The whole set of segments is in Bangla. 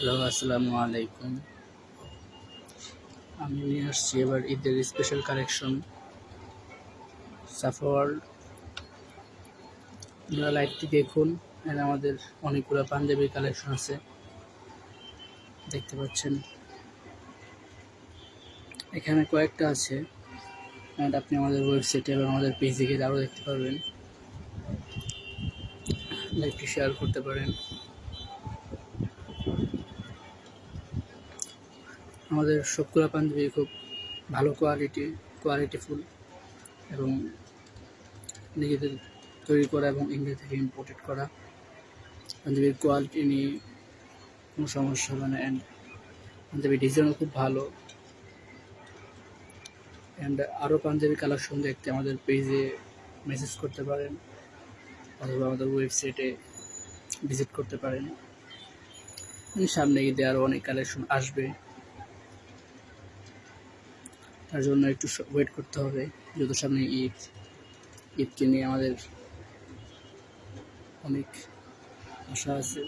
হ্যালো, আসসালামু আলাইকুম। আমি নিয়ে আসছি এবার ঈদের স্পেশাল কালেকশন সাফওয়ার্ল্ড আপনারা লাইটটি দেখুন এখানে আমাদের অনেকগুলো পাঞ্জাবির কালেকশন আছে। দেখতে পাচ্ছেন। এখানে কয়েকটা আছে আপনি আমাদের ওয়েবসাইটে এবং আমাদের পেজে গিয়ে আরও দেখতে পারবেন। লাইভটি শেয়ার করতে পারেন। আমাদের সবগুলো পাঞ্জাবি খুব ভালো কোয়ালিটি কোয়ালিটিফুল এবং নিজেদের তৈরি করা এবং ইন্ডিয়া থেকে ইম্পোর্টেড করা পাঞ্জাবির কোয়ালিটি নিয়ে কোনো সমস্যা হবে না অ্যান্ড পাঞ্জাবি ডিজাইনও খুব ভালো অ্যান্ড আরও পাঞ্জাবি কালেকশন দেখতে আমাদের পেজে মেসেজ করতে পারেন অথবা আমাদের ওয়েবসাইটে ভিজিট করতে পারেন। সামনে ঈদে আরও অনেক কালেকশন আসবে। তার জন্য একটু ওয়েট করতে হবে। যত সামনে ঈদ ঈদকে নিয়ে আমাদের অনেক আশা আছে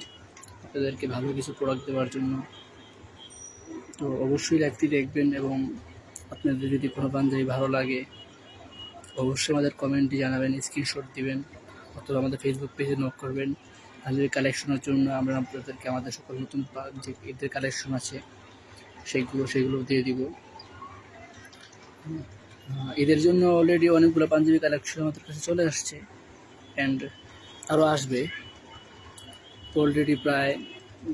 আপনাদেরকে ভালো কিছু প্রোডাক্ট দেওয়ার জন্য। তো অবশ্যই লাইভটি দেখবেন এবং আপনাদের যদি কোনো পাঞ্জাবি ভালো লাগে, অবশ্যই আমাদের কমেন্টে জানাবেন স্ক্রিনশট দিবেন, অথবা আমাদের ফেসবুক পেজে নক করবেন। পাঞ্জাবি কালেকশনের জন্য আমরা আপনাদেরকে, আমাদের সকল নতুন যে ঈদের কালেকশন আছে সেইগুলো সেগুলো দিয়ে দিব। ঈদের জন্য অলরেডি অনেকগুলো পাঞ্জাবি কালেকশন আমাদের কাছে চলে আসছে। অ্যান্ড আরও আসবে। অলরেডি প্রায়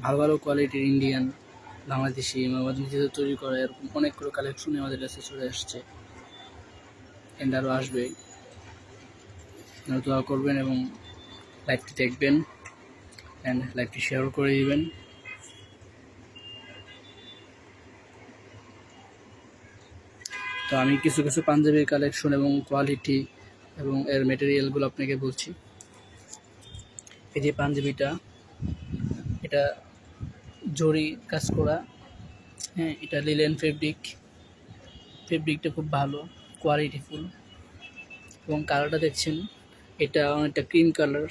ভালো ভালো কোয়ালিটির ইন্ডিয়ান বাংলাদেশি আমাদের নিজেদের তৈরি করা এরকম অনেকগুলো কালেকশনই আমাদের কাছে চলে আসছে। অ্যান্ড আরও আসবে। দোয়া করবেন এবং লাইভটি দেখবেন। অ্যান্ড লাইভটি শেয়ার করে দিবেন। তো আমি কিছু কিছু পাঞ্জাবির কালেকশন এবং কোয়ালিটি এবং এর মেটেরিয়ালগুলো আপনাকে বলছি। এই যে পাঞ্জাবিটা, এটা জরি কাজ করা। হ্যাঁ এটা লিলেন ফেব্রিক ফেব্রিকটা খুব ভালো কোয়ালিটিফুল এবং কালারটা দেখছেন, এটা অনেকটা ক্রিম কালার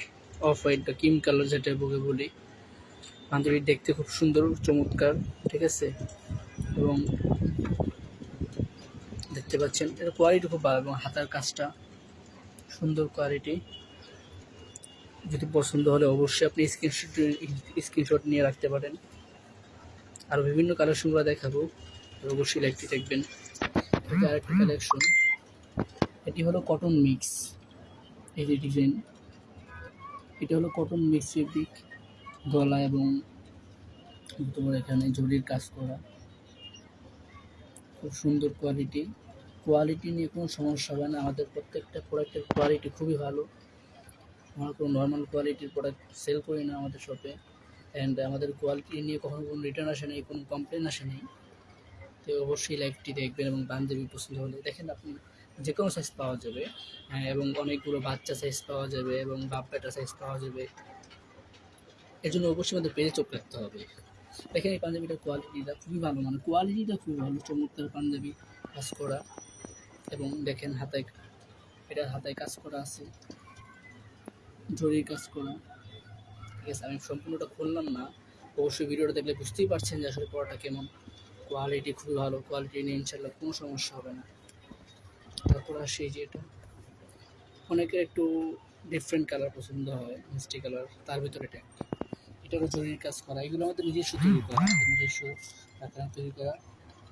অফ হোয়াইট বা ক্রিম কালার যেটা বুকে বলি। পাঞ্জাবি দেখতে খুব সুন্দর, চমৎকার, ঠিক আছে? এবং দেখতে পাচ্ছেন। এর কোয়ালিটি খুব ভালো এবং হাতার কাজটা সুন্দর কোয়ালিটি যদি পছন্দ হলে অবশ্যই আপনি স্ক্রিনশট স্ক্রিনশট নিয়ে রাখতে পারেন। আর বিভিন্ন কালেকশনগুলো দেখাবো। অবশ্যই লাইকটি দেখবেন। আরেকটা কালেকশন এটি হলো কটন মিক্স এই যে ডিজাইন এটা হলো কটন মিক্স ফেব্রিক গলা এবং তোমার এখানে জরির কাজ করা। খুব সুন্দর কোয়ালিটি কোয়ালিটি নিয়ে কোনো সমস্যা হবে না। আমাদের প্রত্যেকটা প্রোডাক্টের কোয়ালিটি খুবই ভালো। আমরা কোনো নর্মাল কোয়ালিটির প্রোডাক্ট সেল করি না আমাদের শপে অ্যান্ড আমাদের কোয়ালিটি নিয়ে কখনো কোনো রিটার্ন আসে নেই, কোনো কমপ্লেন আসে নেই। তো অবশ্যই লাইভটি দেখবেন এবং পাঞ্জাবি পছন্দ হলে। দেখেন আপনি যে কোনো সাইজ পাওয়া যাবে। এবং অনেকগুলো বাচ্চা সাইজ পাওয়া যাবে এবং বাপ বেটা সাইজ পাওয়া যাবে। এর জন্য অবশ্যই আমাদের পেজে চোখ রাখতে হবে। দেখেন এই পাঞ্জাবিটার কোয়ালিটিটা খুবই ভালো। মানে কোয়ালিটিটা খুবই ভালো। চমৎকার পাঞ্জাবি কাজ করা। এবং দেখেন হাতায় এটা হাতায় কাজ করা আছে, জরির কাজ করা। ঠিক আছে, আমি সম্পূর্ণটা খুললাম না। অবশ্যই ভিডিওটা দেখলে বুঝতেই পারছেন যে আসলে পড়াটা কেমন। কোয়ালিটি খুবই ভালো কোয়ালিটি নিয়ে ইনশাল্লাহ কোনো সমস্যা হবে না। তারপর আসি যে এটা। অনেকের একটু ডিফারেন্ট কালার পছন্দ হয়, মিষ্টি কালার তার ভিতরে এটা একটা। এটারও জরির কাজ করা, এগুলো আমাদের নিজস্ব তৈরি করা, নিজস্ব তৈরি করা।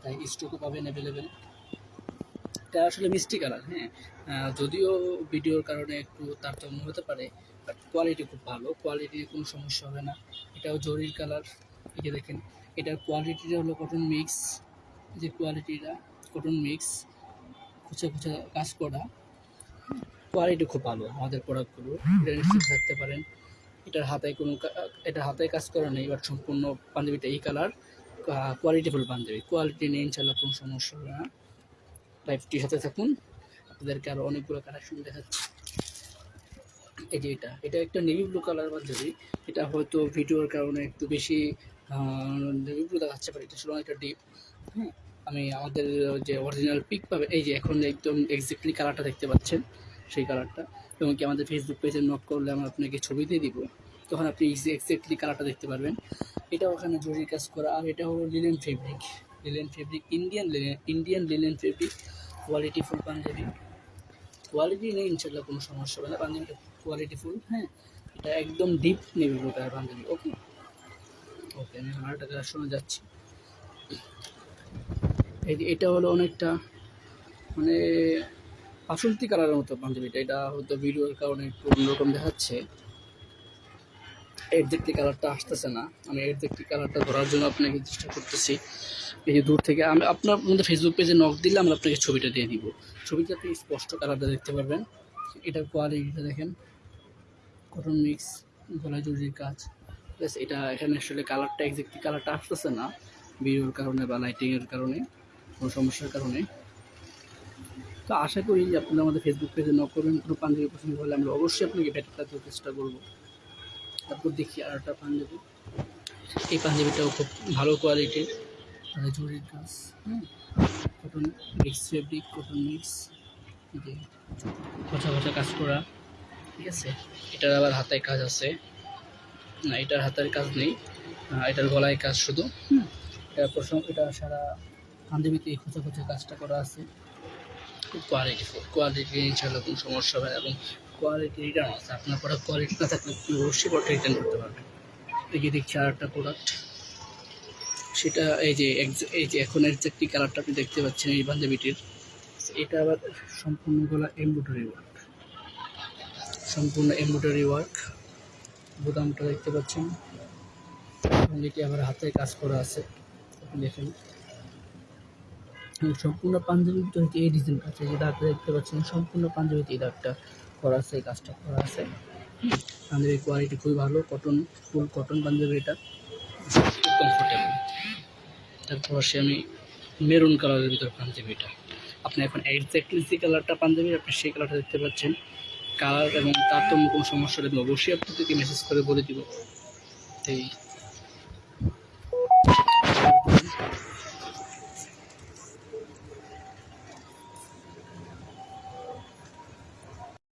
তাই স্টকও পাবেন অ্যাভেলেবেল এটা আসলে মিষ্টি কালার হ্যাঁ। যদিও ভিডিওর কারণে একটু তারতম্য হতে পারে বাট কোয়ালিটি খুব ভালো। কোয়ালিটি কোনো সমস্যা হবে না। এটাও জরির কালার, এই যে দেখেন, এটার কোয়ালিটিটা হলো কটন মিক্স যে কোয়ালিটিটা কটন মিক্স খুচা খুচা কাজ করা। কোয়ালিটি খুব ভালো আমাদের প্রোডাক্টগুলো এটা নিশ্চিত থাকতে পারেন। এটার হাতায় কোনো এটার হাতায় কাজ করা নেই বাট সম্পূর্ণ পাঞ্জাবিটা এই কালার কোয়ালিটিফুল পাঞ্জাবি। কোয়ালিটি নিয়ে ইনশাল্লাহ কোনো সমস্যা হবে না। লাইফটির সাথে থাকুন। আপনাদেরকে আরও অনেকগুলো কালেকশন দেখাচ্ছি। এই যে এটা এটা একটা নেভি ব্লু কালার পাঞ্জাবি এটা হয়তো ভিডিওর কারণে একটু বেশি নেভি ব্লু দেখাচ্ছে পারে এটা ছিল অনেকটা ডিপ হ্যাঁ আমি আমাদের যে অরিজিনাল পিক পাবে, এই যে এখন একদম এক্স্যাক্টলি কালারটা দেখতে পাচ্ছেন, সেই কালারটা এবং কি আমাদের ফেসবুক পেজে নক করলে আমরা আপনাকে ছবি দিয়ে দিব, তখন আপনি এক্স্যাক্টলি কালারটা দেখতে পারবেন। এটা ওখানে জরির কাজ করা, আর এটা হলো linen fabric linen fabric Indian Indian linen fabric quality full Punjabi quality নেই ইনশাল্লাহ কোনো সমস্যা হবে না। পাঞ্জাবিটা কোয়ালিটি ফুল হ্যাঁ। এটা একদম deep blue colour Punjabi okay okay আমি আরেকটা কালার শোনা যাচ্ছি। এটা হলো অনেকটা মানে বাসন্তী কালারের মতো পাঞ্জাবিটা এটা হয়তো ভিডিওর কারণে একটু অন্যরকম দেখাচ্ছে। এক্সাক্টলি কালারটা আসতেছে না। আমি এক্সাক্টলি কালারটা ধরার জন্য আপনাকে চেষ্টা করতেছি। এই দূর থেকে আমি আপনার মধ্যে ফেসবুক পেজে নক দিলে আমরা আপনাকে ছবিটা দিয়ে দিব। ছবিতে আপনি স্পষ্ট কালারটা দেখতে পারবেন। এটার কোয়ালিটিটা দেখেন। কটন মিক্স জরির কাজ। আছে এটা এখানে আসলে কালারটা এক্সাক্টলি কালারটা আসতেছে না। ভিডিওর কারণে বা লাইটিংয়ের কারণে, কোনো সমস্যার কারণে। তো আশা করি যে আপনারা আমাদের ফেসবুক পেজে নক করবেন। কোনো পাঞ্জাবি পছন্দ হলে আমরা অবশ্যই আপনাকে দেওয়ার চেষ্টা করব। তারপর দেখি আর একটা পাঞ্জাবি। এই পাঞ্জাবিটাও খুব ভালো কোয়ালিটির মানে জরির কাজ হ্যাঁ cotton mix fabric cotton mix যে খোঁচা খোঁচা কাজ করা, ঠিক আছে? এটার আবার হাতায় কাজ আছে। না, এটার হাতের কাজ নেই এটার গলায় কাজ শুধু এটা প্রথম, এটা সারা পাঞ্জাবিতে এই খোঁচা খোঁচা কাজটা করা আছে। খুব কোয়ালিটি কোয়ালিটি ইনশাল্লাহ কোনো সমস্যা হবে এবং কোয়ালিটি রিটার্ন আছে। আপনার প্রোডাক্ট কোয়ালিটি না থাকলে আপনি অবশ্যই প্রোডাক্ট রিটার্ন করতে পারবেন। এই যে দেখছি আর একটা প্রোডাক্ট সেটা এই যে এই যে এখন একটি কালারটা আপনি দেখতে পাচ্ছেন, এই পাঞ্জাবিটির এটা আবার সম্পূর্ণ গলা এমব্রয়ডারি ওয়ার্ক সম্পূর্ণ এমব্রয়ডারি ওয়ার্ক বোতামটা দেখতে পাচ্ছেন। এবং এটি আবার হাতে কাজ করা আছে? আপনি দেখেন। সম্পূর্ণ পাঞ্জাবিটা হচ্ছে এই ডিজাইন আছে। যেটা আপনি দেখতে পাচ্ছেন, সম্পূর্ণ পাঞ্জাবিতে এই দাগটা। করা আছে, এই কাজটা করা আছে। পাঞ্জাবির কোয়ালিটি খুবই ভালো কটন ফুল কটন পাঞ্জাবি এটা। কমফোর্টেবল তারপর আসে আমি মেরুন কালারের ভিতর পাঞ্জাবিটা আপনি এখন এক্স্যাক্টলি যে কালারটা পাঞ্জাবি, আপনি সেই কালারটা দেখতে পাচ্ছেন। কালার এবং তারতম্য কোনো সমস্যা হলে অবশ্যই আপনাদেরকে মেসেজ করে বলে দিব। এই